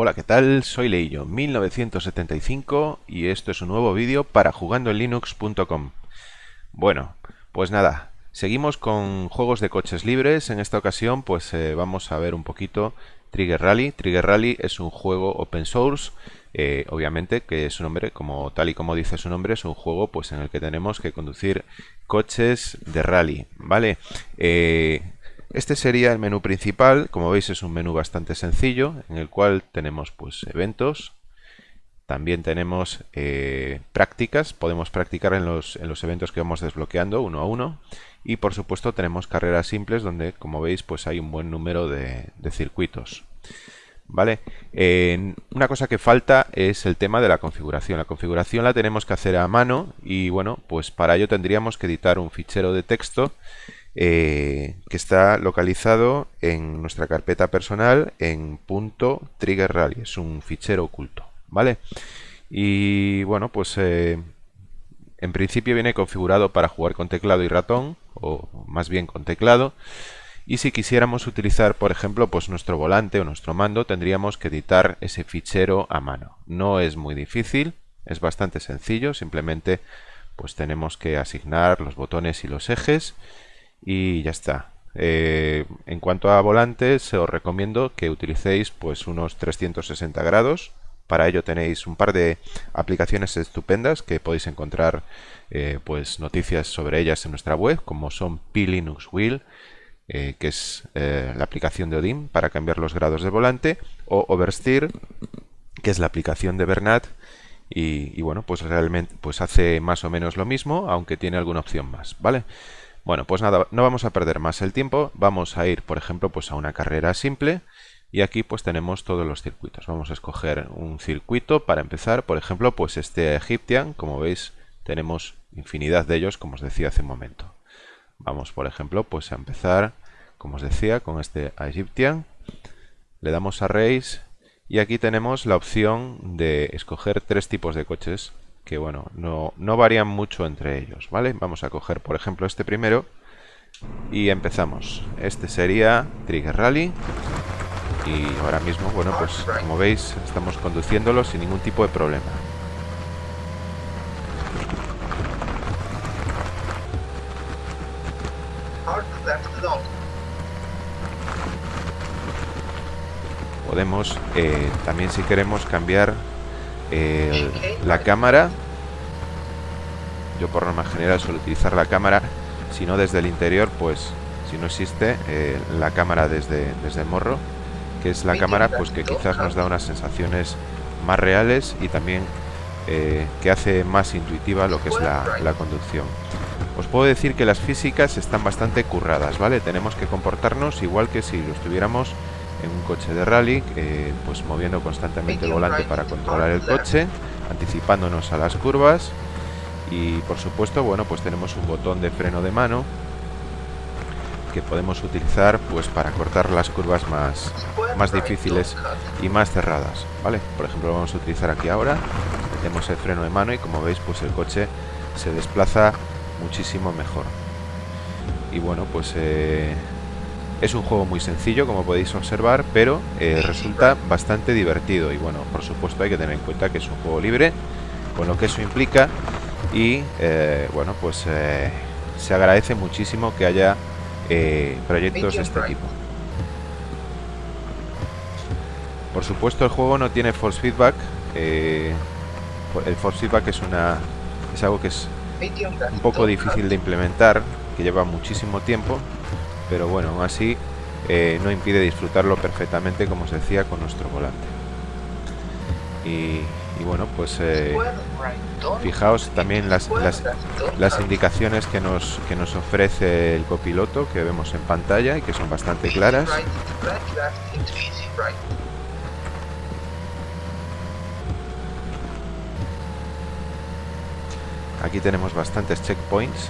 Hola, ¿qué tal? Soy Leillo, 1975 y esto es un nuevo vídeo para jugandoenlinux.com. Bueno, pues nada, seguimos con juegos de coches libres. En esta ocasión pues eh, vamos a ver un poquito Trigger Rally. Trigger Rally es un juego open source, eh, obviamente que su nombre, como tal y como dice su nombre, es un juego pues en el que tenemos que conducir coches de rally, ¿vale? Eh, este sería el menú principal, como veis es un menú bastante sencillo, en el cual tenemos pues eventos, también tenemos eh, prácticas, podemos practicar en los, en los, eventos que vamos desbloqueando uno a uno y por supuesto tenemos carreras simples donde como veis pues hay un buen número de, circuitos. ¿Vale? una cosa que falta es el tema de la configuración. La configuración la tenemos que hacer a mano y bueno, pues para ello tendríamos que editar un fichero de texto eh, que está localizado en nuestra carpeta personal en punto .trigger rally, es un fichero oculto, ¿vale? Y bueno, pues eh, en principio viene configurado para jugar con teclado y ratón, o más bien con teclado, y si quisiéramos utilizar, por ejemplo, pues nuestro volante o nuestro mando, tendríamos que editar ese fichero a mano. No es muy difícil, es bastante sencillo, simplemente pues tenemos que asignar los botones y los ejes y ya está. Eh, en cuanto a volantes, os recomiendo que utilicéis pues unos 360 grados. Para ello tenéis un par de aplicaciones estupendas que podéis encontrar eh, pues noticias sobre ellas en nuestra web, como son P-Linux Wheel, eh, que es la aplicación de Odin para cambiar los grados de volante, o Oversteer, que es la aplicación de Bernat, y, bueno, pues realmente pues hace más o menos lo mismo, aunque tiene alguna opción más, ¿vale? Bueno, pues nada, no vamos a perder más el tiempo, vamos a ir, por ejemplo, pues a una carrera simple y aquí pues tenemos todos los circuitos. Vamos a escoger un circuito para empezar, por ejemplo, pues este Egyptian, como veis, tenemos infinidad de ellos, como os decía hace un momento. Vamos, por ejemplo, pues a empezar, como os decía, con este Egyptian. Le damos a Race y aquí tenemos la opción de escoger tres tipos de coches que bueno, no, no varían mucho entre ellos, ¿vale? Vamos a coger, por ejemplo, este primero y empezamos. Este sería Trigger Rally y ahora mismo, bueno, pues como veis, estamos conduciéndolo sin ningún tipo de problema. Podemos, eh, también si queremos cambiar la cámara. Yo por norma general suelo utilizar la cámara. Si no desde el interior pues si no existe eh, la cámara desde, desde el morro que es la cámara pues que quizás nos da unas sensaciones más reales y también eh, que hace más intuitiva lo que es la, la, conducción. Os puedo decir que las físicas están bastante curradas vale tenemos que comportarnos igual que si lo estuviéramos en un coche de rally, eh, pues moviendo constantemente el volante para controlar el coche, anticipándonos a las curvas y por supuesto, bueno, pues tenemos un botón de freno de mano que podemos utilizar pues para cortar las curvas más, más difíciles y más cerradas, ¿vale? Por ejemplo, vamos a utilizar aquí ahora, metemos el freno de mano y como veis, pues el coche se desplaza muchísimo mejor. Y bueno, pues eh, es un juego muy sencillo, como podéis observar, pero eh, resulta bastante divertido. Y bueno, por supuesto hay que tener en cuenta que es un juego libre, con lo que eso implica. Y eh, bueno, pues eh, se agradece muchísimo que haya proyectos de este tipo. Por supuesto el juego no tiene force feedback. el force feedback es, una, es algo que es un poco difícil de implementar, que lleva muchísimo tiempo pero bueno, aún así eh, no impide disfrutarlo perfectamente, como os decía, con nuestro volante. Y, bueno, pues eh, fijaos también las, las, indicaciones que nos, que nos ofrece el copiloto que vemos en pantalla y que son bastante claras. Aquí tenemos bastantes checkpoints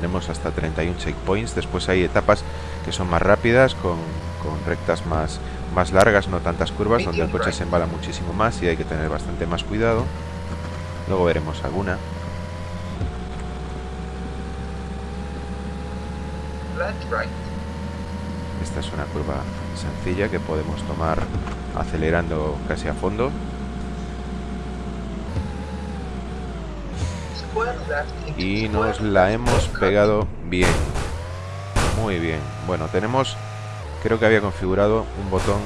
tenemos hasta 31 checkpoints. Después hay etapas que son más rápidas, con, rectas más, más largas, no tantas curvas, donde el coche se embala muchísimo más y hay que tener bastante más cuidado. Luego veremos alguna. Esta es una curva sencilla que podemos tomar acelerando casi a fondo. Y nos la hemos pegado bien. Muy bien. Bueno, tenemos... Creo que había configurado un botón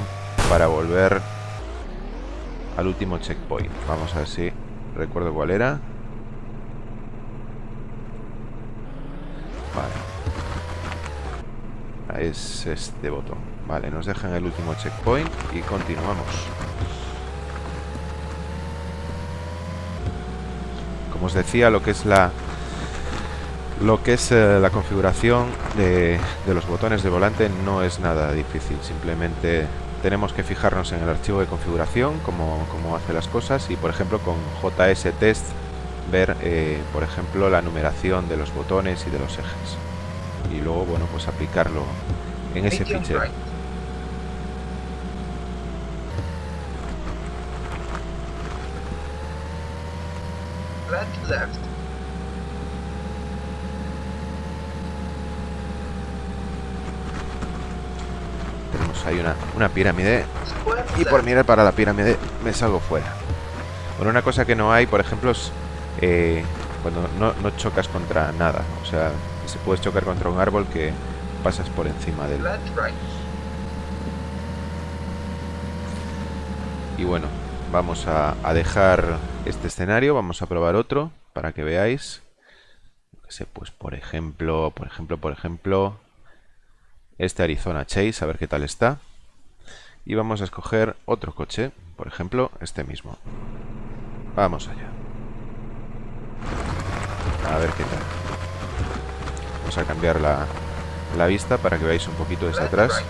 para volver al último checkpoint. Vamos a ver si recuerdo cuál era. Vale. Es este botón. Vale, nos dejan el último checkpoint y continuamos. Como os decía, lo que es la lo que es eh, la configuración de, de los botones de volante no es nada difícil. Simplemente tenemos que fijarnos en el archivo de configuración, cómo, hace las cosas y por ejemplo con JS Test ver, eh, por ejemplo, la numeración de los botones y de los ejes. Y luego, bueno, pues aplicarlo en ese fichero. Hay una, una pirámide y por mirar para la pirámide me salgo fuera. Bueno, una cosa que no hay, por ejemplo, es eh, cuando no, no, chocas contra nada. O sea, se puedes chocar contra un árbol que pasas por encima de él. Y bueno, vamos a, dejar este escenario, vamos a probar otro para que veáis. Pues por ejemplo, por ejemplo, por ejemplo, este Arizona Chase, a ver qué tal está. Y vamos a escoger otro coche, por ejemplo, este mismo. Vamos allá. A ver qué tal. Vamos a cambiar la, la vista para que veáis un poquito desde atrás.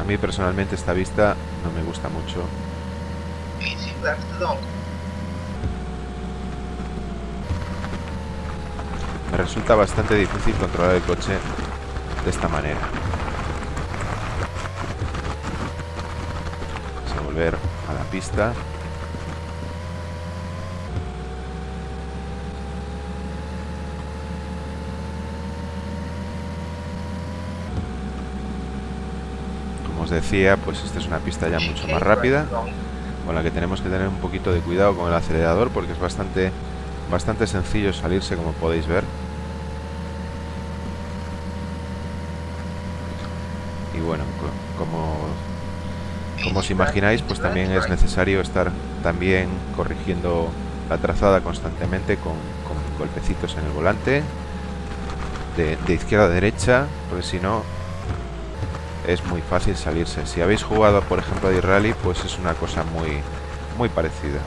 A mí personalmente esta vista no me gusta mucho. Me resulta bastante difícil controlar el coche de esta manera. Vamos a volver a la pista. Como os decía, pues esta es una pista ya mucho más rápida, con la que tenemos que tener un poquito de cuidado con el acelerador porque es bastante, bastante sencillo salirse como podéis ver. y bueno, como, como os imagináis, pues también es necesario estar también corrigiendo la trazada constantemente con, golpecitos en el volante de, izquierda a derecha, porque si no es muy fácil salirse. Si habéis jugado, por ejemplo, a rally pues es una cosa muy, muy parecida.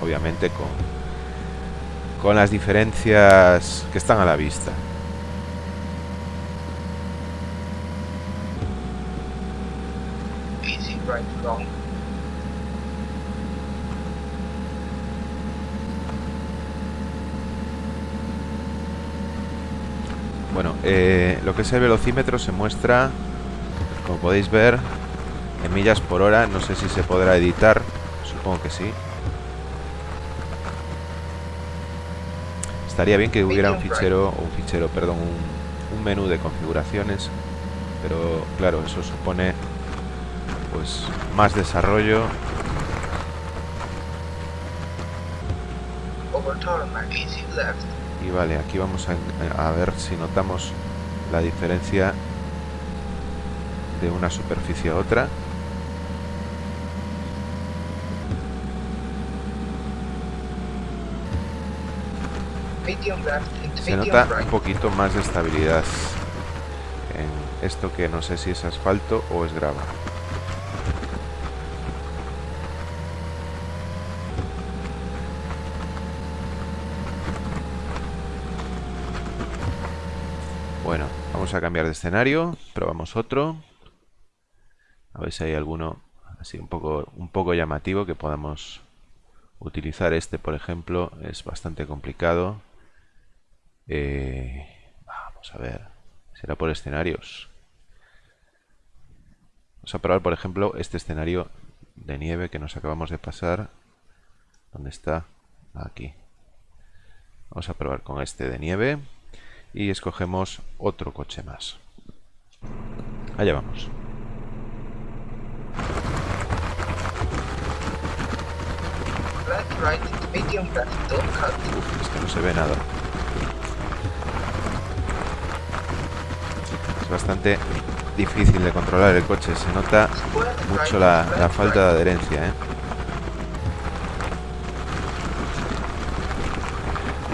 Obviamente con, con las diferencias que están a la vista. Bueno, eh, lo que es el velocímetro se muestra, como podéis ver, en millas por hora. No sé si se podrá editar, supongo que sí. Estaría bien que hubiera un fichero, un fichero, perdón, un, un menú de configuraciones, pero claro, eso supone pues más desarrollo y vale aquí vamos a, ver si notamos la diferencia de una superficie a otra. Se nota un poquito más de estabilidad en esto que no sé si es asfalto o es grava Bueno, vamos a cambiar de escenario, probamos otro. A ver si hay alguno así un poco, un poco llamativo que podamos utilizar. Este, por ejemplo, es bastante complicado. Eh, vamos a ver, será por escenarios. Vamos a probar, por ejemplo, este escenario de nieve que nos acabamos de pasar. ¿Dónde está? Aquí. Vamos a probar con este de nieve. Y escogemos otro coche más. Allá vamos. Uf, es que no se ve nada. Es bastante difícil de controlar el coche. Se nota mucho la, falta de adherencia. ¿eh?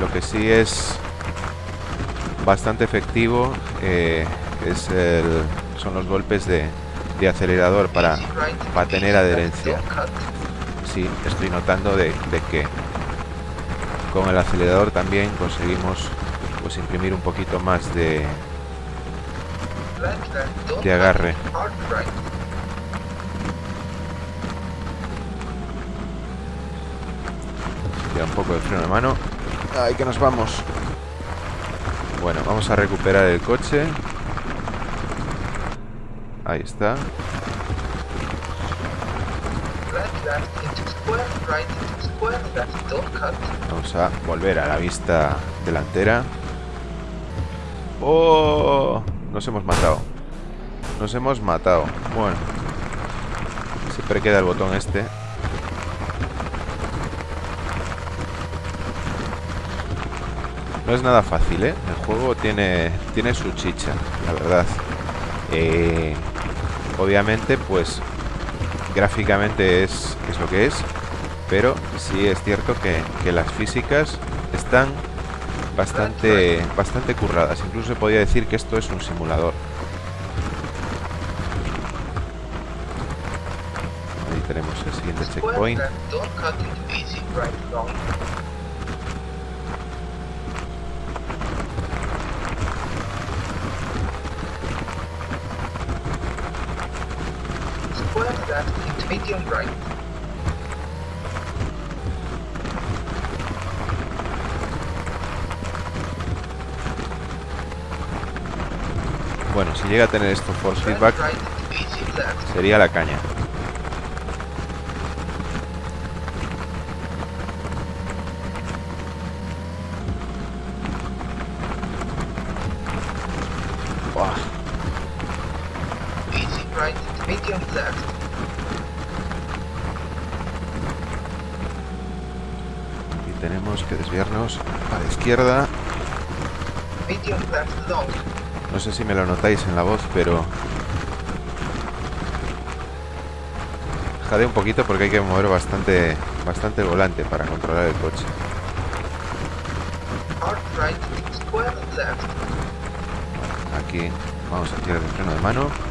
Lo que sí es bastante efectivo eh, es son los golpes de, acelerador para, para tener adherencia. Sí, estoy notando de, que con el acelerador también conseguimos pues imprimir un poquito más de, de agarre. Un poco de freno de mano. Ahí que nos vamos. Bueno, vamos a recuperar el coche. Ahí está. Vamos a volver a la vista delantera. ¡Oh! Nos hemos matado. Nos hemos matado. Bueno. Siempre queda el botón este. No es nada fácil, ¿eh? El juego tiene, tiene su chicha, la verdad. Eh, obviamente, pues, gráficamente es, es lo que es. Pero sí es cierto que, que las físicas están bastante, bastante curradas. Incluso se podría decir que esto es un simulador. Ahí tenemos el siguiente checkpoint. Bueno, si llega a tener esto force feedback, sería la caña. Y tenemos que a la izquierda. No sé si me lo notáis en la voz, pero... Jade un poquito porque hay que mover bastante, bastante volante para controlar el coche. Aquí vamos a tirar el freno de mano.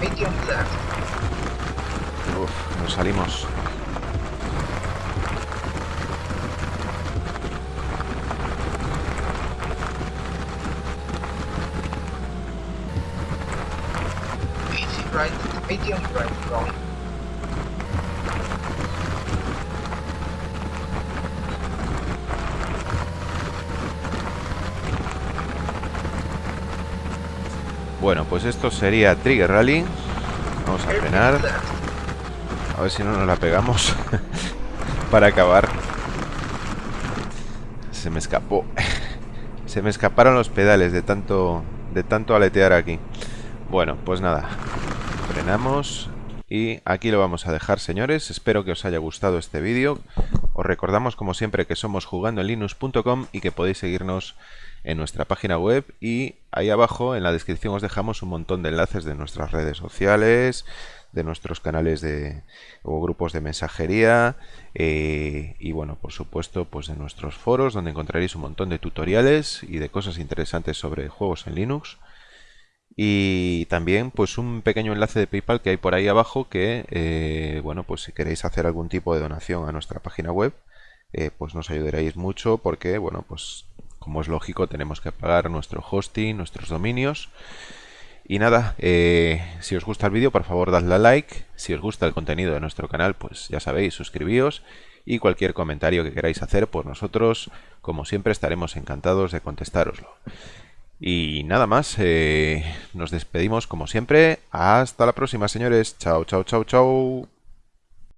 medium left. Uf, nos salimos. Easy right, medium right, wrong. Bueno, pues esto sería Trigger Rally. Vamos a frenar. A ver si no nos la pegamos. Para acabar. Se me escapó. Se me escaparon los pedales de tanto, de tanto aletear aquí. Bueno, pues nada. Frenamos. Y aquí lo vamos a dejar, señores. Espero que os haya gustado este vídeo. Os recordamos, como siempre, que somos jugandoenlinux.com y que podéis seguirnos en nuestra página web y ahí abajo en la descripción os dejamos un montón de enlaces de nuestras redes sociales, de nuestros canales de o grupos de mensajería eh, y bueno, por supuesto, pues de nuestros foros donde encontraréis un montón de tutoriales y de cosas interesantes sobre juegos en Linux. Y también pues un pequeño enlace de PayPal que hay por ahí abajo que, eh, bueno, pues si queréis hacer algún tipo de donación a nuestra página web, eh, pues nos ayudaréis mucho porque, bueno, pues como es lógico tenemos que pagar nuestro hosting, nuestros dominios. Y nada, eh, si os gusta el vídeo, por favor dadle a like. Si os gusta el contenido de nuestro canal, pues ya sabéis, suscribíos. Y cualquier comentario que queráis hacer, pues nosotros, como siempre, estaremos encantados de contestároslo. Y nada más, eh, nos despedimos como siempre. Hasta la próxima, señores. Chao, chao, chao, chao.